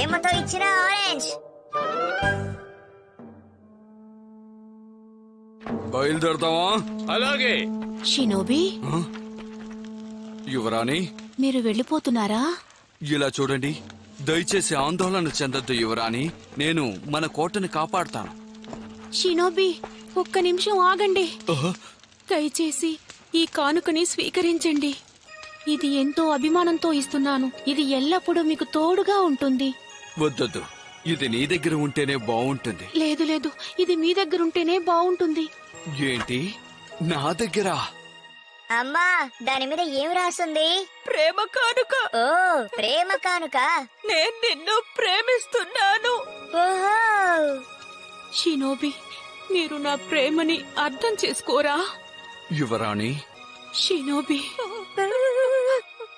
ప్రేమతో ఇచ్చిన ఆరెంజ్ బయలుదేరదామా అలాగే. షినోబి? యువరాణి? మీరు వెళ్ళిపోతున్నారా? ఇలా చూడండి. దయచేసి ఆందోళన చెందొద్దు యువరాణి. నేను మన కోటని కాపాడుతాను. షినోబి ఒక్క నిమిషం ఆగండి. దయచేసి ఈ కానుకని స్వీకరించండి. ఇది ఎంతో అభిమానంతో ఇస్తున్నాను. ఇది ఎల్లప్పుడూ మీకు తోడుగా ఉంటుంది. వద్దొద్దు. ఇది నీ దగ్గర ఉంటేనే బాగుంటుంది లేదు లేదు. ఇది మీ దగ్గరుంటేనే బాగుంటుంది ఏంటి? నా దగ్గర? అమ్మా దాని మీద ఏం రాసుంది? ప్రేమ కానుక. ఓ ప్రేమ కానుక. నేను నిన్ను ప్రేమిస్తున్నాను. ఓహో. షినోబి మీరు నా ప్రేమని అర్థం చేసుకోరా? యువరాణి. షినోబి.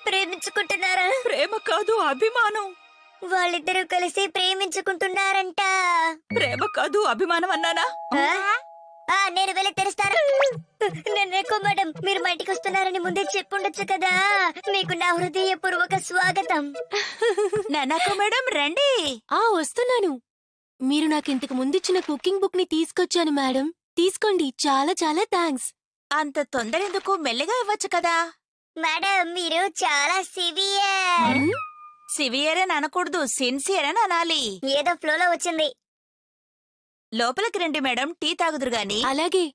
ప్రేమించుకుంటున్నారా? ప్రేమ కాదు అభిమానం. వాళ్ళిద్దరూ కలిసి ప్రేమించుకుంటున్నారంట. ప్రేమ కాదు అభిమానం అన్నానా? నేను వెళ్ళి తెరుస్తాను. నేను ఎక్కువ మేడం మీరు మా ఇంటికి వస్తున్నారని ముందే చెప్పుండొచ్చు కదా. మీకు నా హృదయపూర్వక స్వాగతం. ననక మేడం రండి. ఆ వస్తున్నాను. మీరు నాకు ఇంతకు ముందిచ్చిన కుకింగ్ బుక్ని తీసుకొచ్చాను మేడం. తీసుకోండి చాలా చాలా థ్యాంక్స్. అంత తొందర ఎందుకు మెల్లగా ఇవ్వచ్చు కదా. మేడం మీరు చాలా సివియర్. సివియర్ అని అనకూడదు సిన్సియర్ అని అనాలి. ఏదో ఫ్లోలో వచ్చింది. లోపలికి రండి మేడం టీ తాగుదురు గాని. అలాగే.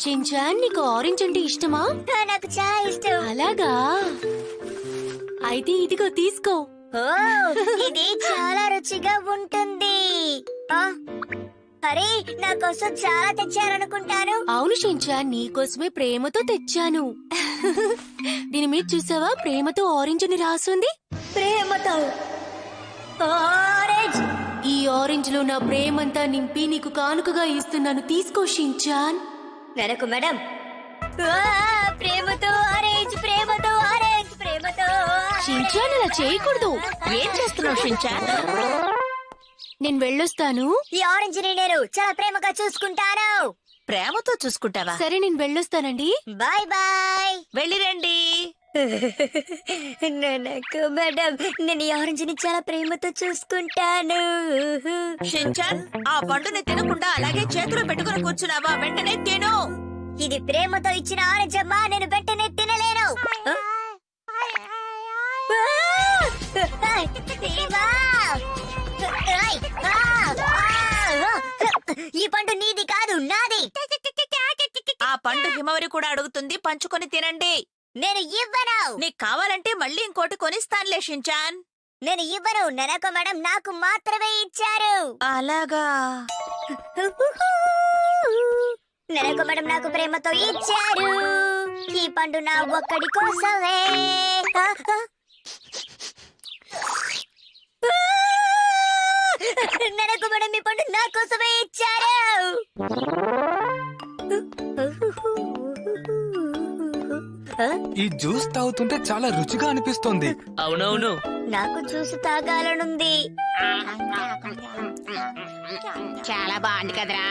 షించాన్ నీకు ఆరెంజ్ అంటే ఇష్టమా? ఆ, నాకు చాలా ఇష్టం. అలాగా? అయితే ఇదిగో తీసుకో. ఓ ఇది చాలా రుచిగా ఉంటుంది. ఆ, అరే నా కోసం చాలా తెచ్చారనుకుంటాను అవును షించాన్ నీకోసమే ప్రేమతో తెచ్చాను. దీని మీద చూసావా? ప్రేమతో ఆరెంజ్ అని రాసుంది. ప్రేమతో? ఆరెంజ్ ఈ ఆరెంజ్లో నా ప్రేమంతా నింపి నీకు కానుకగా ఇస్తున్నాను. తీసుకో షించాన్ వెనకు మేడం. ప్రేమతో ఆరెంజ్ ప్రేమతో ఆరెంజ్ ప్రేమతో. షించాన్ అలా చేయకూడదు. ఏం చేస్తున్నావు షించాన్ నేను వెళ్ళొస్తాను. ఈ ఆరెంజ్ నేను చాలా ప్రేమగా చూసుకుంటాను. ప్రేమతో చూసుకుంటావా? సరే నేను వెళ్ళొస్తానండి. Bye bye. వెళ్ళిరండి నాకు మేడం నేను ఈ ఆరెంజ్ని చాలా ప్రేమతో చూసుకుంటాను. షించాన్ ఆ పండుని తినకుండా అలాగే చేతిలో పెట్టుకుని కూర్చున్నావా? వెంటనే తిను. ఇది ప్రేమతో ఇచ్చిన ఆరెంజ్ అమ్మా నేను వెంటనే ఈ పండు నీది కాదు నాది. ఆ పండు హిమవరి కూడా అడుగుతుంది పంచుకొని తినండి. నేను ఇవ్వను. నీకు కావాలంటే మళ్ళీ ఇంకోటి కొనిస్తానులే షించాన్. నేను ఇవ్వను. నెనక మేడం నాకు మాత్రమే ఇచ్చారు. అలాగా? నెనక మేడం నాకు ప్రేమతో ఇచ్చారు. ఈ పండు నా ఒక్కడి కోసమే. నెనక మేడం ఈ పండు నా కోసమే ఇచ్చారు. ఈ జ్యూస్ తాగుతుంటే చాలా రుచిగా అనిపిస్తోంది. అవునవును. నాకు చూసి తాగాలనుంది. చాలా బాగుంది కదరా.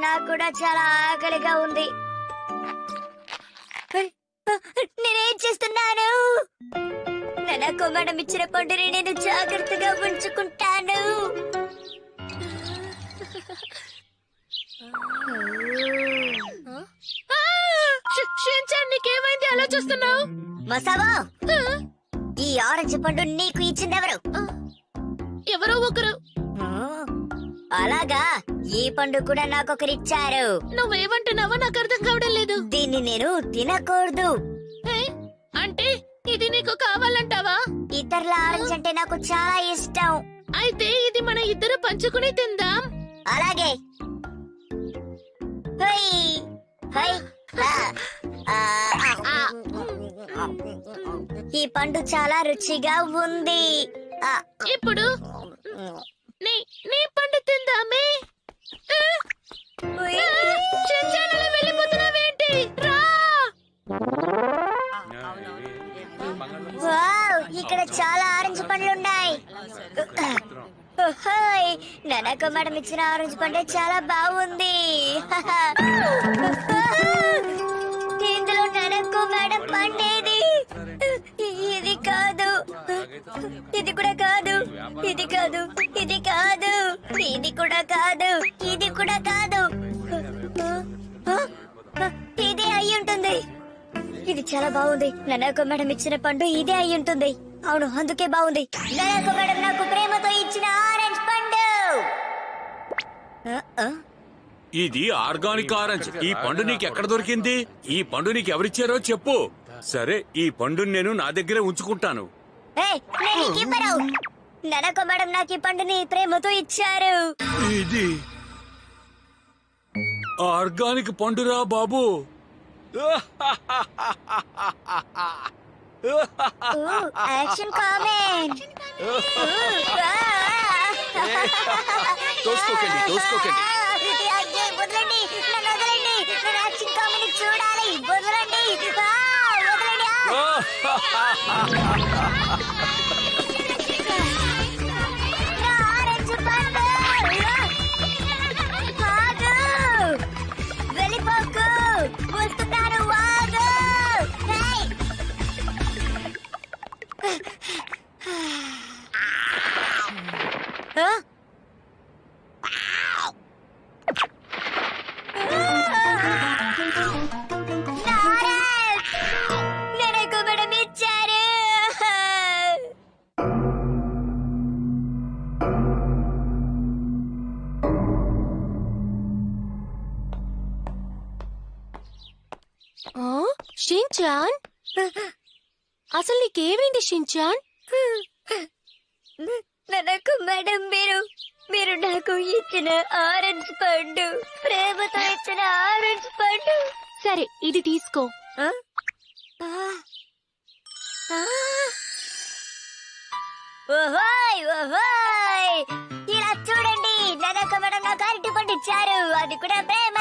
నాకు కూడా చాలా ఆకలిగా ఉంది. నేనేం చేస్తున్నాను? నాకు మేడం ఇచ్చిన పండుని నేను జాగ్రత్తగా ఉంచుకుంటాను. నీకేమైంది? అలా చూస్తున్నావు? మసావా ఈ ఆరెంజ్ పండు నీకు ఇచ్చిందెవరు? ఎవరో ఒకరు. అలాగా. ఈ పండు కూడా నాకొకరిచ్చారు. నువ్వేమంటున్నావో నాకు అర్థం కావడం లేదు. దీన్ని నేను తినకూడదు. ఏ? అంటే ఇది నీకు కావాలంటావా? ఇతరుల ఆరెంజ్ అంటే నాకు చాలా ఇష్టం. అయితే ఇది మన ఇద్దరు పంచుకుని తిందాం. అలాగే. హై. హై. ఆ, ఆ, ఆ. ఈ పండు చాలా రుచిగా ఉంది. ఆ, ఇప్పుడు నీ నీ పండు తిందామే. వావ్ ఇక్కడ చాలా ఆరెంజ్ పండ్లు ఉన్నాయి. హాయ్ ననక మేడం ఇచ్చిన ఆరెంజ్ పండు చాలా బాగుంది. ఇందులో ననకు మేడం పండేది. ఇది కాదు. ఇది కూడా కాదు. ఇది కాదు. ఇది కాదు. ఇది కూడా కాదు. ఇది చాలా బాగుంది. ననాకో మేడం ఇచ్చిన పండు ఇదే అయి ఉంటుంది. అవును అందుకే బాగుంది. ననాకో మేడం నాకు ప్రేమతో ఇచ్చిన ఆరెంజ్ పండు. ఇది ఆర్గానిక్ ఆరెంజ్. ఈ పండు నీకు ఎక్కడ దొరికింది? ఈ పండు నీకు ఎవరిచ్చారో చెప్పు. సరే ఈ పండుని నేను నా దగ్గరే ఉంచుకుంటాను. ననక మేడం నాకు ఈ పండుని ప్రేమతో ఇచ్చారు. ఇది ఆర్గానిక్ పండురా బాబు. ఊ, యాక్షన్ కామెంట్ ఆ. తోసుకోకండి, తోసుకోకండి. వదలండి. నన్ను వదలండి. నేను యాక్షన్ కామెంట్ చూడాలి. వదలండి. వదలండి ఇచ్చారు ఆ? షించాన్? అసలు నీకేమైంది షించాన్? నాకు మేడం మీరు మీరు నాకు ఇచ్చిన ఆరెంజ్ పండు ప్రేమతో ఇచ్చిన ఆరెంజ్ పండు. సరే ఇది తీసుకో. ఓహోయ్ ఓహోయ్. ఇలా చూడండి ననక మేడం నాకు అరటి పండు ఇచ్చారు అది కూడా ప్రేమ